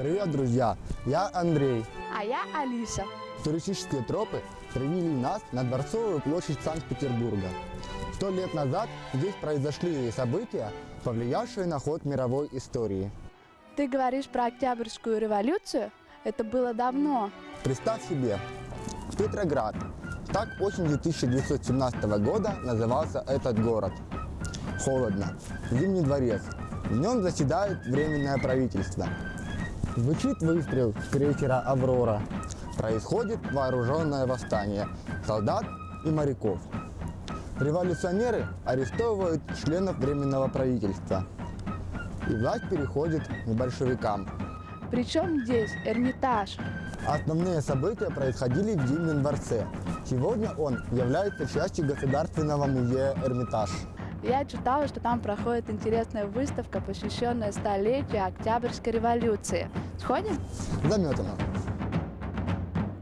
Привет, друзья! Я Андрей. А я Алиса. Туристические тропы привели нас на Дворцовую площадь Санкт-Петербурга. Сто лет назад здесь произошли события, повлиявшие на ход мировой истории. Ты говоришь про Октябрьскую революцию? Это было давно. Представь себе, Петроград. Так осенью 1917 года назывался этот город. Холодно. Зимний дворец. В нем заседает Временное правительство. Звучит выстрел с крейсера «Аврора». Происходит вооруженное восстание солдат и моряков. Революционеры арестовывают членов Временного правительства. И власть переходит к большевикам. Причем здесь Эрмитаж. Основные события происходили в Зимнем дворце. Сегодня он является частью Государственного музея Эрмитаж. Я читала, что там проходит интересная выставка, посвященная столетию Октябрьской революции. Сходим? Заметано.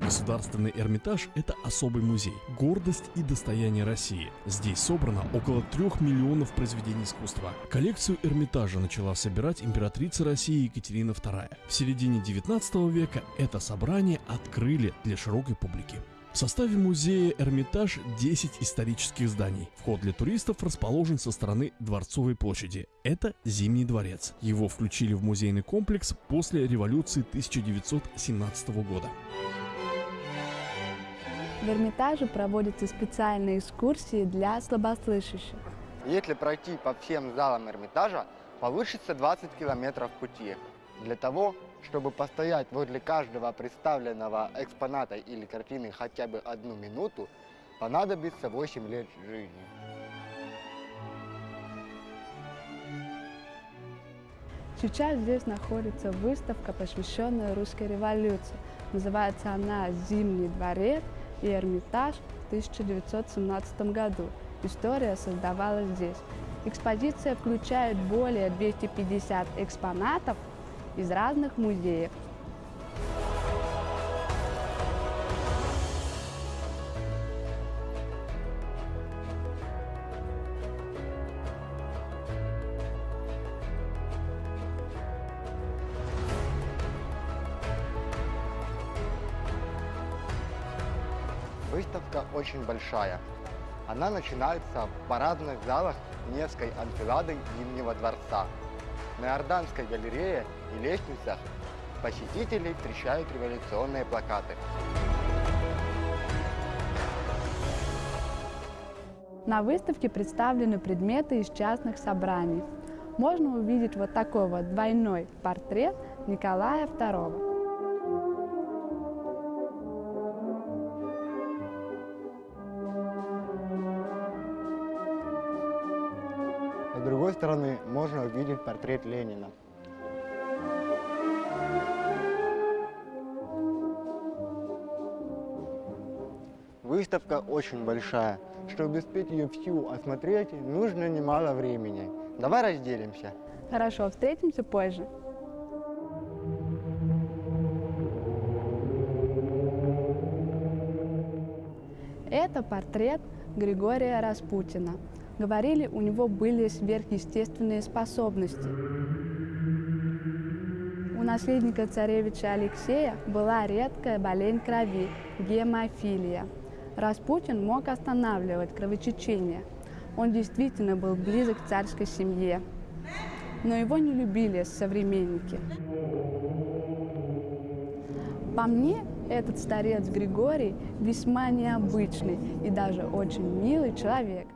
Государственный Эрмитаж – это особый музей, гордость и достояние России. Здесь собрано около трех миллионов произведений искусства. Коллекцию Эрмитажа начала собирать императрица России Екатерина II. В середине 19 века это собрание открыли для широкой публики. В составе музея Эрмитаж 10 исторических зданий. Вход для туристов расположен со стороны Дворцовой площади. Это Зимний дворец. Его включили в музейный комплекс после революции 1917 года. В Эрмитаже проводятся специальные экскурсии для слабослышащих. Если пройти по всем залам Эрмитажа, получится 20 километров пути. Для того, чтобы постоять возле каждого представленного экспоната или картины хотя бы одну минуту, понадобится 8 лет жизни. Сейчас здесь находится выставка, посвященная русской революции. Называется она «Зимний дворец и Эрмитаж» в 1917 году. История создавалась здесь. Экспозиция включает более 250 экспонатов из разных музеев. Выставка очень большая. Она начинается в парадных залах Невской анфилады Зимнего дворца. На Иорданской галерее и лестницах посетителей встречают революционные плакаты. На выставке представлены предметы из частных собраний. Можно увидеть вот такой вот двойной портрет Николая II. Другой стороны можно увидеть портрет Ленина. Выставка очень большая. Чтобы успеть ее всю осмотреть, нужно немало времени. Давай разделимся. Хорошо, встретимся позже. Это портрет Григория Распутина. Говорили, у него были сверхъестественные способности. У наследника царевича Алексея была редкая болезнь крови – гемофилия. Распутин мог останавливать кровотечение. Он действительно был близок к царской семье. Но его не любили современники. По мне, этот старец Григорий весьма необычный и даже очень милый человек.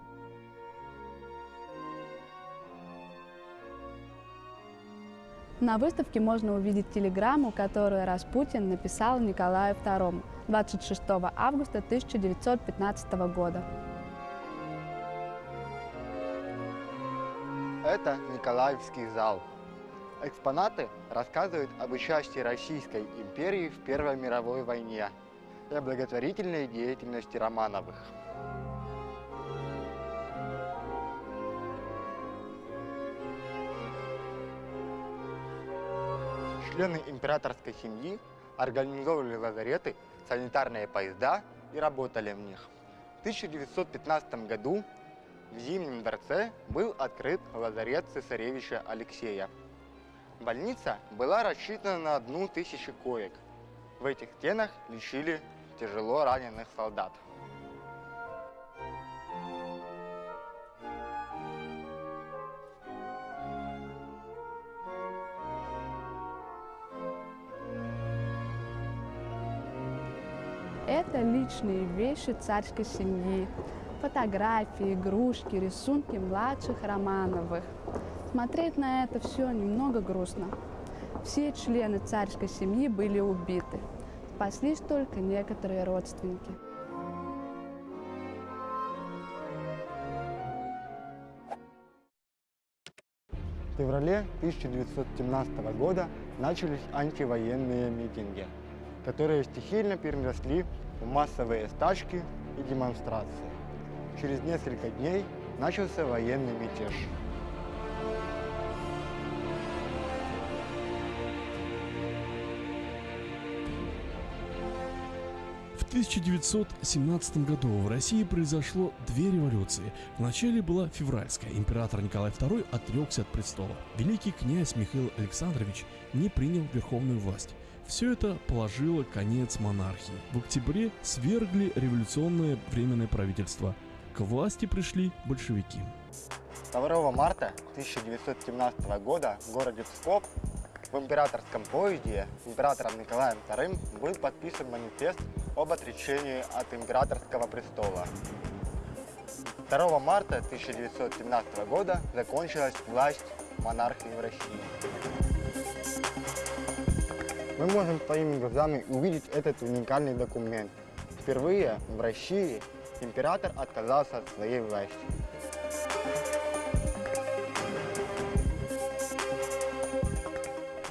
На выставке можно увидеть телеграмму, которую Распутин написал Николаю II 26 августа 1915 года. Это Николаевский зал. Экспонаты рассказывают об участии Российской империи в Первой мировой войне и о благотворительной деятельности Романовых. Члены императорской семьи организовывали лазареты, санитарные поезда и работали в них. В 1915 году в Зимнем дворце был открыт лазарет цесаревича Алексея. Больница была рассчитана на одну тысячу коек. В этих стенах лечили тяжело раненых солдат. Это личные вещи царской семьи. Фотографии, игрушки, рисунки младших Романовых. Смотреть на это все немного грустно. Все члены царской семьи были убиты. Спаслись только некоторые родственники. В феврале 1917 года начались антивоенные митинги, которые стихийно переросли в массовые стачки и демонстрации. Через несколько дней начался военный мятеж. В 1917 году в России произошло две революции. Вначале была февральская. Император Николай II отрекся от престола. Великий князь Михаил Александрович не принял верховную власть. Все это положило конец монархии. В октябре свергли революционное временное правительство. К власти пришли большевики. 2 марта 1917 года в городе Псков в императорском поезде императором Николаем II был подписан манифест об отречении от императорского престола. 2 марта 1917 года закончилась власть монархии в России. Мы можем своими глазами увидеть этот уникальный документ. Впервые в России император отказался от своей власти.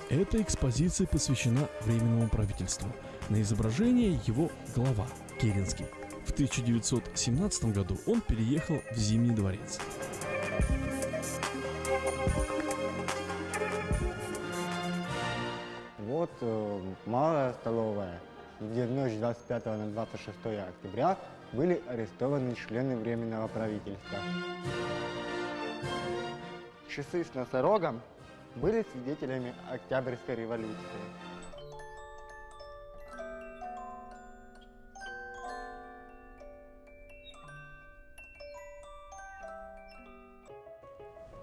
Эта экспозиция посвящена Временному правительству. На изображении его глава Керенский. В 1917 году он переехал в Зимний дворец. Малая столовая, где в ночь с 25 на 26 октября были арестованы члены Временного правительства. Часы с носорогом были свидетелями Октябрьской революции.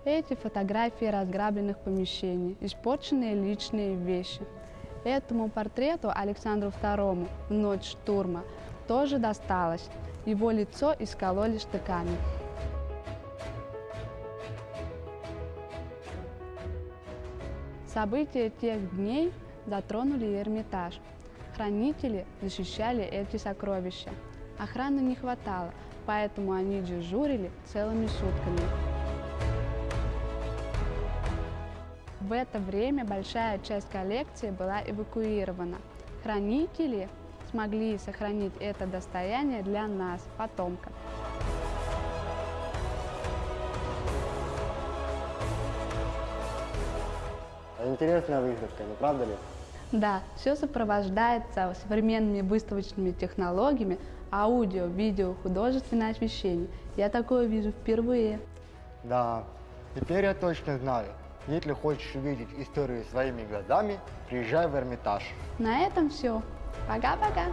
Эти фотографии разграбленных помещений, испорченные личные вещи. Этому портрету Александру II в ночь штурма тоже досталось. Его лицо искололи штыками. События тех дней затронули Эрмитаж. Хранители защищали эти сокровища. Охраны не хватало, поэтому они дежурили целыми сутками. В это время большая часть коллекции была эвакуирована. Хранители смогли сохранить это достояние для нас, потомков. Интересная выставка, не правда ли? Да, все сопровождается современными выставочными технологиями, аудио, видео, художественное освещение. Я такое вижу впервые. Да, теперь я точно знаю. Если хочешь увидеть историю своими глазами, приезжай в Эрмитаж. На этом все. Пока-пока.